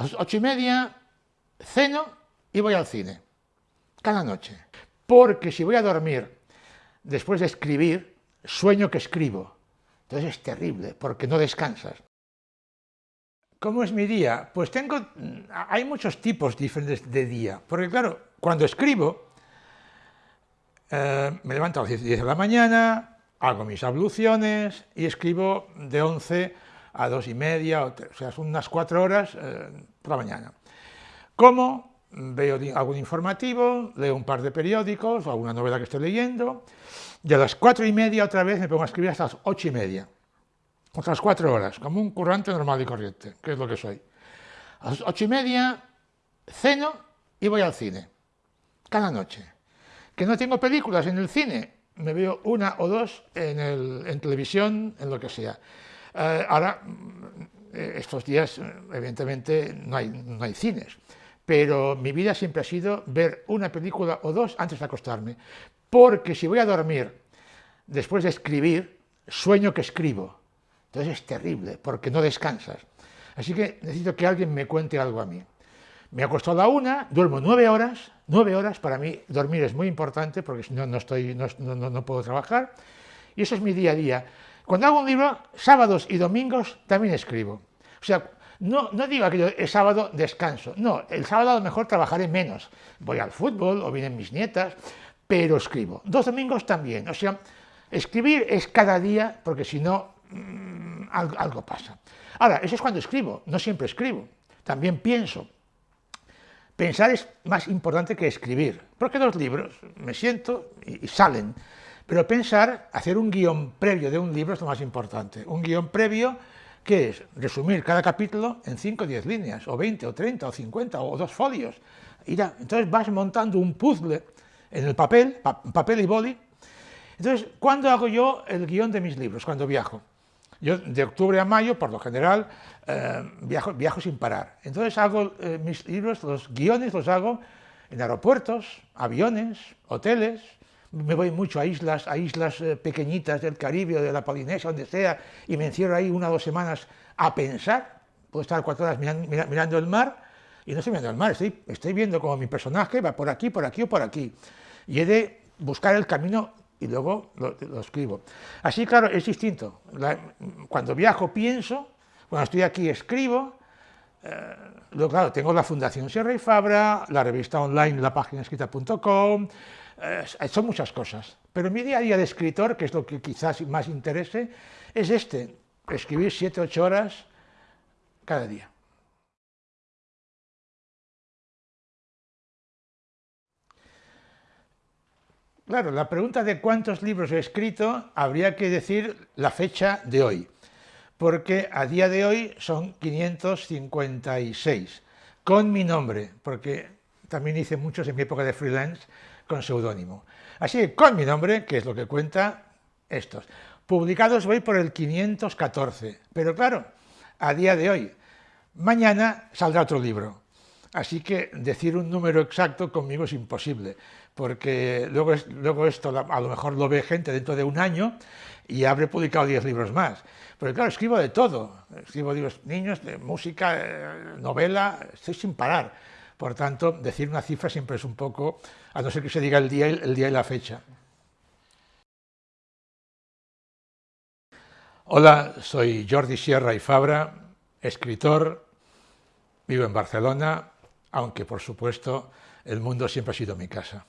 A las ocho y media ceno y voy al cine, cada noche. Porque si voy a dormir después de escribir, sueño que escribo. Entonces es terrible, porque no descansas. ¿Cómo es mi día? Pues tengo, hay muchos tipos diferentes de día, porque claro, cuando escribo, eh, me levanto a las 10 de la mañana, hago mis abluciones y escribo de 11 a 2 y media, o, sea, son unas 4 horas eh, por la mañana. Como veo algún informativo, leo un par de periódicos o alguna novela que estoy leyendo, y a las 4 y media otra vez me pongo a escribir hasta las 8 y media, otras 4 horas, como un currante normal y corriente, que es lo que soy. A las 8 y media ceno y voy al cine, cada noche. Que no tengo películas en el cine, me veo una o dos en, televisión, en lo que sea. Eh, ahora, eh, estos días, evidentemente, no hay, no hay cines, pero mi vida siempre ha sido ver una película o dos antes de acostarme, porque si voy a dormir después de escribir, sueño que escribo. Entonces es terrible, porque no descansas. Así que necesito que alguien me cuente algo a mí. Me acuesto a la una, duermo nueve horas, nueve horas, para mí dormir es muy importante porque si no, no, estoy, no, no, puedo trabajar, y eso es mi día a día. Cuando hago un libro, sábados y domingos también escribo. O sea, no, no digo que el sábado descanso, no, el sábado a lo mejor trabajaré menos, voy al fútbol o vienen mis nietas, pero escribo. Dos domingos también, o sea, escribir es cada día porque si no, mm, algo, algo pasa. Ahora, eso es cuando escribo, no siempre escribo, también pienso. Pensar es más importante que escribir, porque los libros me siento y, salen, pero pensar, hacer un guion previo de un libro es lo más importante. Un guion previo que es resumir cada capítulo en 5 o 10 líneas, o 20, o 30, o 50, o dos folios. entonces vas montando un puzzle en el papel, papel y boli. Entonces, ¿cuándo hago yo el guion de mis libros? Cuando viajo. Yo de octubre a mayo, por lo general, eh, viajo, viajo, sin parar. Entonces hago eh, mis libros, los guiones los hago en aeropuertos, aviones, hoteles, me voy mucho a islas, a islas eh, pequeñitas del Caribe o de la Polinesia, donde sea, y me encierro ahí una o dos semanas a pensar, puedo estar cuatro horas mirando, el mar, y no estoy mirando el mar, estoy, estoy viendo como mi personaje va por aquí, por aquí o por aquí, y he de buscar el camino y luego lo, escribo. Así, claro, es distinto. cuando viajo pienso, cuando estoy aquí escribo, eh, claro, tengo la Fundación Sierra y Fabra, la revista online, la página escrita.com, eh, son muchas cosas. Pero mi día a día de escritor, que es lo que quizás más interese, es este, escribir 7-8 horas cada día. Claro, la pregunta de cuántos libros he escrito habría que decir la fecha de hoy, porque a día de hoy son 556, con mi nombre, porque también hice muchos en mi época de freelance con seudónimo. Así que con mi nombre, que es lo que cuenta estos. Publicados voy por el 514, pero claro, a día de hoy, mañana saldrá otro libro. Así que decir un número exacto conmigo es imposible, porque luego, luego esto a lo mejor lo ve gente dentro de un año y habré publicado 10 libros más. Pero claro, escribo de todo, escribo los niños, de música, eh, novela, estoy sin parar. Por tanto, decir una cifra siempre es un poco, a no ser que se diga el día, el día y la fecha. Hola, soy Jordi Sierra y Fabra, escritor, vivo en Barcelona, aunque por supuesto el mundo siempre ha sido mi casa.